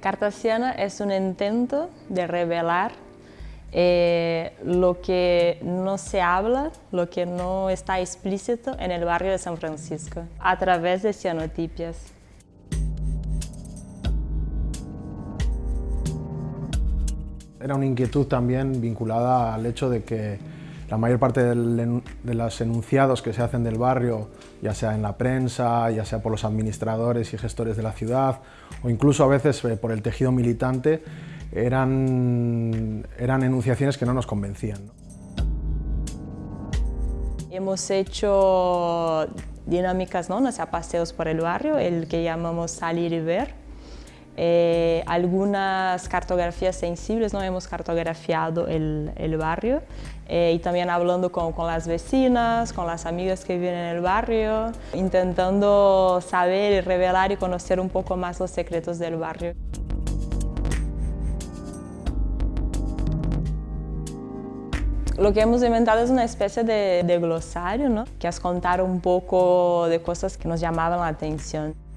Cartasiana es un intento de revelar eh, lo que no se habla, lo que no está explícito en el barrio de San Francisco, a través de cianotipias. Era una inquietud también vinculada al hecho de que la mayor parte de los enunciados que se hacen del barrio, ya sea en la prensa, ya sea por los administradores y gestores de la ciudad, o incluso a veces eh, por el tejido militante, eran, eran enunciaciones que no nos convencían. Hemos hecho dinámicas, ¿no? sea, paseos por el barrio, el que llamamos salir y ver, eh, algunas cartografías sensibles, ¿no? hemos cartografiado el, el barrio eh, y también hablando con, con, las vecinas, con las amigas que viven en el barrio, intentando saber y revelar y conocer un poco más los secretos del barrio. Lo que hemos inventado es una especie de, de glosario, ¿no? que es contar un poco de cosas que nos llamaban la atención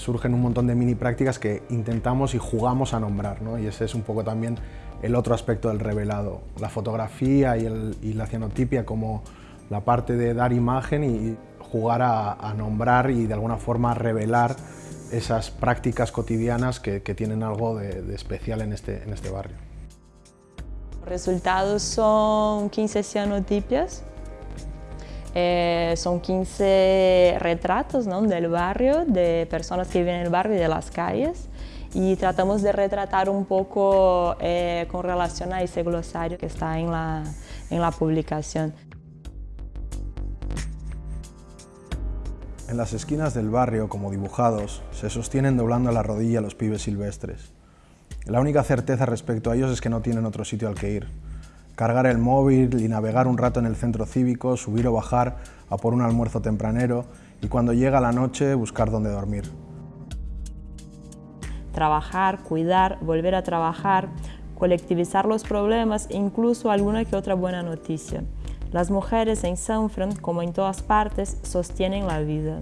surgen un montón de mini prácticas que intentamos y jugamos a nombrar, ¿no? y ese es un poco también el otro aspecto del revelado, la fotografía y, la cianotipia como la parte de dar imagen y jugar a, nombrar y de alguna forma revelar esas prácticas cotidianas que, tienen algo de, especial en este, en este barrio. Los resultados son 15 cianotipias eh, son 15 retratos del barrio, de personas que viven en el barrio y de las calles y tratamos de retratar un poco eh, con relación a ese glosario que está en la, en la publicación. En las esquinas del barrio, como dibujados, se sostienen doblando la rodilla los pibes silvestres. La única certeza respecto a ellos es que no tienen otro sitio al que ir cargar el móvil y navegar un rato en el centro cívico, subir o bajar a por un almuerzo tempranero y cuando llega la noche buscar dónde dormir. Trabajar, cuidar, volver a trabajar, colectivizar los problemas e incluso alguna que otra buena noticia. Las mujeres en Sanfran, como en todas partes, sostienen la vida.